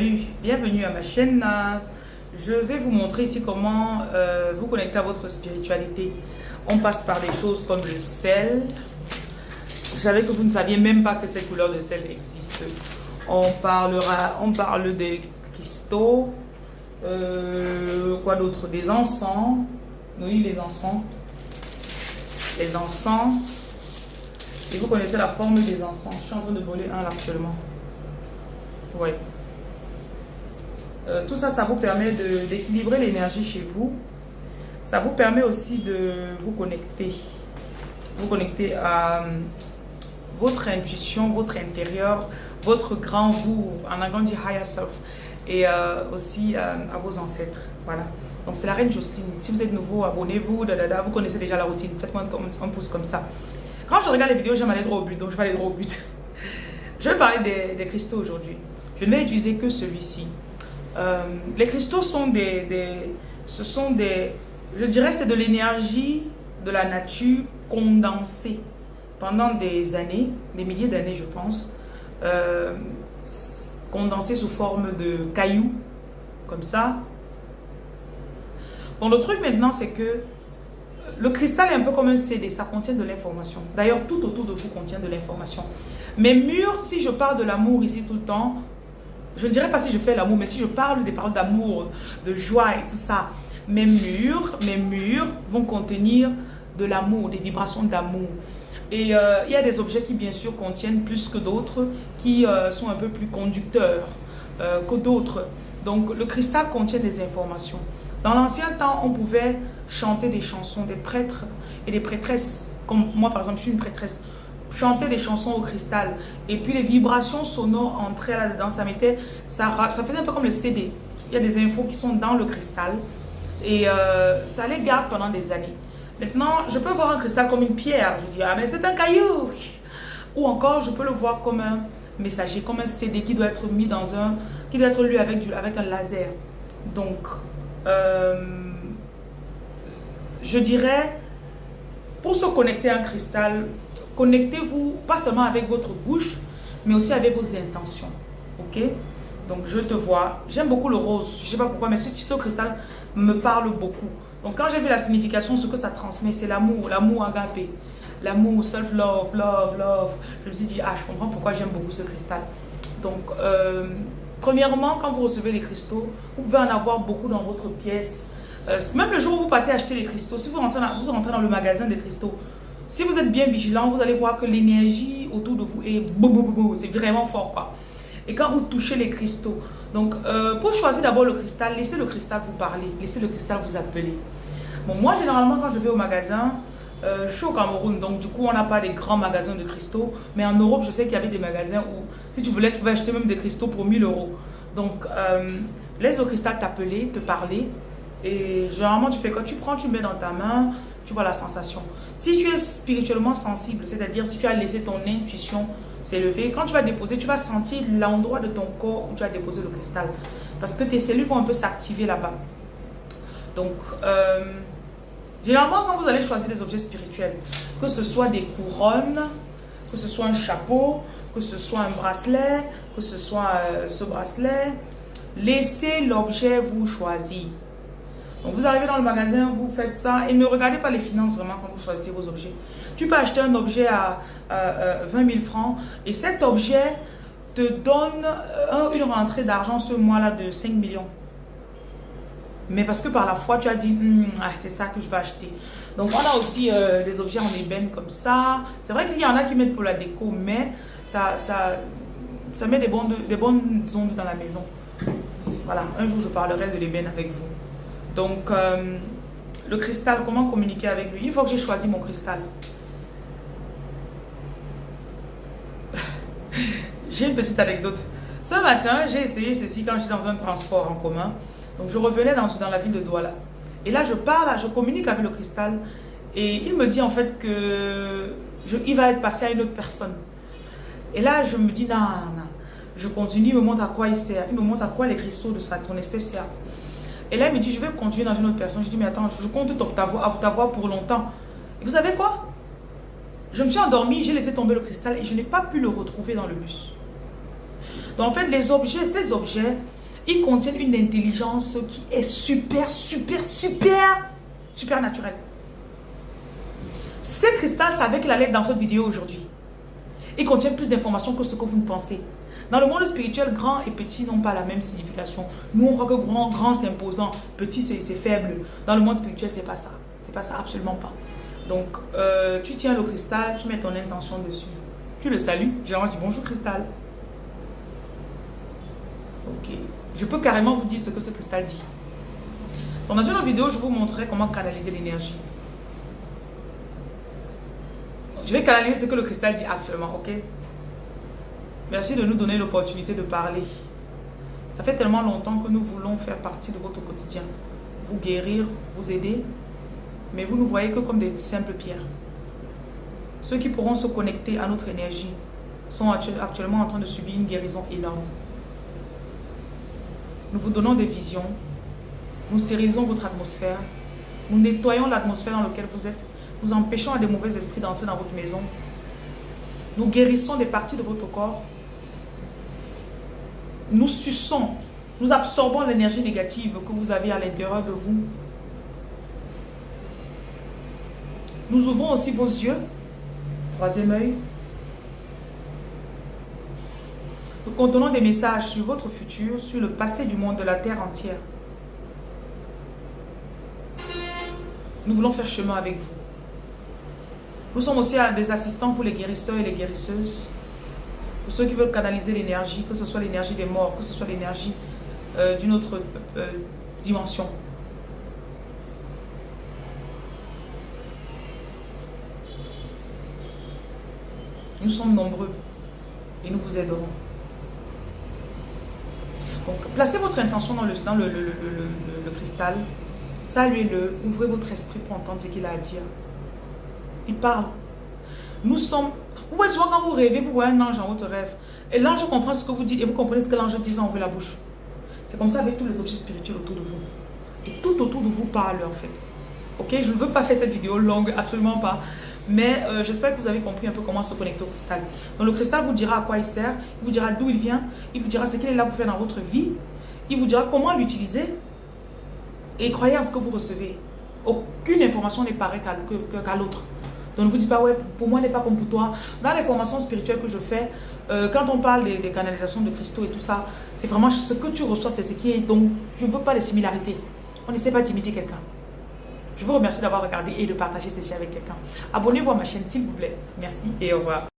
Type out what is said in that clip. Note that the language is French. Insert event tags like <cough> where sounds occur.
Bienvenue à ma chaîne. Je vais vous montrer ici comment euh, vous connecter à votre spiritualité. On passe par des choses comme le sel. Je savais que vous ne saviez même pas que cette couleur de sel existe. On parlera, on parle des cristaux. Euh, quoi d'autre? Des encens. Oui, les encens. Les encens. Et vous connaissez la forme des encens. Je suis en train de brûler un actuellement. Oui. Euh, tout ça, ça vous permet d'équilibrer l'énergie chez vous. Ça vous permet aussi de vous connecter. Vous connecter à euh, votre intuition, votre intérieur, votre grand vous, en anglais dit higher self, et euh, aussi à vos ancêtres. Voilà. Donc c'est la reine Jocelyne. Si vous êtes nouveau, abonnez-vous, vous connaissez déjà la routine. Faites-moi un, pouce comme ça. Quand je regarde les vidéos, j'aime aller droit au but, donc je vais aller droit au but. <laughs> je vais parler des, des cristaux aujourd'hui. Je ne vais utiliser que celui-ci. Euh, les cristaux sont des, ce sont des, je dirais c'est de l'énergie de la nature condensée pendant des années, des milliers d'années je pense, euh, condensée sous forme de cailloux, comme ça. Bon, le truc maintenant c'est que le cristal est un peu comme un CD, ça contient de l'information. D'ailleurs, tout autour de vous contient de l'information. Mes murs, si je parle de l'amour ici tout le temps, je ne dirais pas si je fais l'amour, mais si je parle des paroles d'amour, de joie et tout ça, mes murs, mes murs vont contenir de l'amour, des vibrations d'amour. Et euh, il y a des objets qui, bien sûr, contiennent plus que d'autres, qui euh, sont un peu plus conducteurs euh, que d'autres. Donc, le cristal contient des informations. Dans l'ancien temps, on pouvait chanter des chansons, des prêtres et des prêtresses. Comme moi, par exemple, je suis une prêtresse chanter des chansons au cristal. Et puis les vibrations sonores entraient là-dedans. Ça, mettait, ça, ça faisait un peu comme le CD. Il y a des infos qui sont dans le cristal. Et euh, ça les garde pendant des années. Maintenant, je peux voir un cristal comme une pierre. Je dis, ah mais c'est un caillou. Ou encore, je peux le voir comme un messager, comme un CD qui doit être mis dans un... qui doit être lu avec, du, avec un laser. Donc, euh, je dirais, pour se connecter un cristal, Connectez-vous pas seulement avec votre bouche, mais aussi avec vos intentions. Ok? Donc, je te vois. J'aime beaucoup le rose. Je sais pas pourquoi, mais ce tissu cristal me parle beaucoup. Donc, quand j'ai vu la signification, ce que ça transmet, c'est l'amour, l'amour agapé. L'amour, self-love, love, love. Je me suis dit, ah, je comprends pourquoi j'aime beaucoup ce cristal. Donc, euh, premièrement, quand vous recevez les cristaux, vous pouvez en avoir beaucoup dans votre pièce. Euh, même le jour où vous partez acheter les cristaux, si vous rentrez, vous rentrez dans le magasin des cristaux, si vous êtes bien vigilant, vous allez voir que l'énergie autour de vous est c'est vraiment fort quoi. Et quand vous touchez les cristaux, donc euh, pour choisir d'abord le cristal, laissez le cristal vous parler, laissez le cristal vous appeler. Bon, moi généralement quand je vais au magasin, euh, je suis au Cameroun, donc du coup on n'a pas des grands magasins de cristaux, mais en Europe je sais qu'il y avait des magasins où si tu voulais, tu pouvais acheter même des cristaux pour 1000 euros. Donc laisse le cristal t'appeler, te parler, et généralement tu fais quoi? Tu prends, tu mets dans ta main, tu vois la sensation. Si tu es spirituellement sensible, c'est-à-dire si tu as laissé ton intuition s'élever, quand tu vas déposer, tu vas sentir l'endroit de ton corps où tu as déposé le cristal. Parce que tes cellules vont un peu s'activer là-bas. Donc, euh, généralement, quand vous allez choisir des objets spirituels, que ce soit des couronnes, que ce soit un chapeau, que ce soit un bracelet, que ce soit euh, ce bracelet, laissez l'objet vous choisir. Donc vous arrivez dans le magasin, vous faites ça et ne regardez pas les finances vraiment quand vous choisissez vos objets. Tu peux acheter un objet à, 20 000 francs et cet objet te donne euh, une rentrée d'argent ce mois-là de 5 millions. Mais parce que par la foi, tu as dit, hmm, ah, c'est ça que je vais acheter. Donc, on a aussi euh, des objets en ébène comme ça. C'est vrai qu'il y en a qui mettent pour la déco, mais ça, ça, ça met des bonnes, des bonnes ondes dans la maison. Voilà, un jour, je parlerai de l'ébène avec vous. Donc, euh, le cristal, comment communiquer avec lui? Il faut que j'ai choisi mon cristal. <laughs> j'ai une petite anecdote. Ce matin, j'ai essayé ceci quand j'étais dans un transport en commun. Donc, je revenais dans, la ville de Douala. Et là, je parle, je communique avec le cristal. Et il me dit en fait que il va être passé à une autre personne. Et là, je me dis, non, non. Je continue, il me montre à quoi il sert. Il me montre à quoi les cristaux de sa, ton espèce servent. Et là, il me dit, je vais continuer dans une autre personne. Je dis, mais attends, je compte t'avoir pour longtemps. Et vous savez quoi? Je me suis endormie, j'ai laissé tomber le cristal et je n'ai pas pu le retrouver dans le bus. Donc en fait, les objets, ces objets, ils contiennent une intelligence qui est super, super, super, super naturelle. Ce cristal savait qu'il allait être dans cette vidéo aujourd'hui. Il contient plus d'informations que ce que vous ne pensez. Dans le monde spirituel, grand et petit n'ont pas la même signification. Nous, on croit que grand, grand c'est imposant, petit c'est faible. Dans le monde spirituel, c'est pas ça. C'est pas ça, absolument pas. Donc, euh, tu tiens le cristal, tu mets ton intention dessus. Tu le salues. Généralement, tu dis bonjour cristal. Ok. Je peux carrément vous dire ce que ce cristal dit. dans une autre vidéo, je vous montrerai comment canaliser l'énergie. Je vais canaliser ce que le cristal dit actuellement, ok? Merci de nous donner l'opportunité de parler. Ça fait tellement longtemps que nous voulons faire partie de votre quotidien. Vous guérir, vous aider. Mais vous ne voyez que comme des simples pierres. Ceux qui pourront se connecter à notre énergie sont actuellement en train de subir une guérison énorme. Nous vous donnons des visions. Nous stérilisons votre atmosphère. Nous nettoyons l'atmosphère dans laquelle vous êtes. Nous empêchons à des mauvais esprits d'entrer dans votre maison. Nous guérissons des parties de votre corps nous suçons, nous absorbons l'énergie négative que vous avez à l'intérieur de vous. Nous ouvrons aussi vos yeux. Troisième œil. Nous contenons des messages sur votre futur, sur le passé du monde, de la terre entière. Nous voulons faire chemin avec vous. Nous sommes aussi des assistants pour les guérisseurs et les guérisseuses. Pour ceux qui veulent canaliser l'énergie, que ce soit l'énergie des morts, que ce soit l'énergie euh, d'une autre euh, dimension. Nous sommes nombreux et nous vous aiderons. Donc, placez votre intention dans le, cristal, saluez-le, ouvrez votre esprit pour entendre ce qu'il a à dire. Il parle. Nous sommes vous voyez souvent quand vous rêvez, vous voyez un ange en votre rêve. Et l'ange comprend ce que vous dites et vous comprenez ce que l'ange dit sans ouvrir la bouche. C'est comme ça avec tous les objets spirituels autour de vous. Et tout autour de vous parle en fait. Ok, je ne veux pas faire cette vidéo longue, absolument pas. Mais euh, j'espère que vous avez compris un peu comment se connecter au cristal. Donc le cristal vous dira à quoi il sert, il vous dira d'où il vient, il vous dira ce qu'il est là pour faire dans votre vie, il vous dira comment l'utiliser. Et croyez en ce que vous recevez. Aucune information n'est pareille qu'à l'autre. Donc ne vous dites pas, ouais, pour moi, n'est pas comme pour toi. Dans les formations spirituelles que je fais, euh, quand on parle des, des, canalisations de cristaux et tout ça, c'est vraiment ce que tu reçois, c'est ce qui est. Donc, je ne veux pas les similarités. On n'essaie pas d'imiter quelqu'un. Je vous remercie d'avoir regardé et de partager ceci avec quelqu'un. Abonnez-vous à ma chaîne, s'il vous plaît. Merci et au revoir.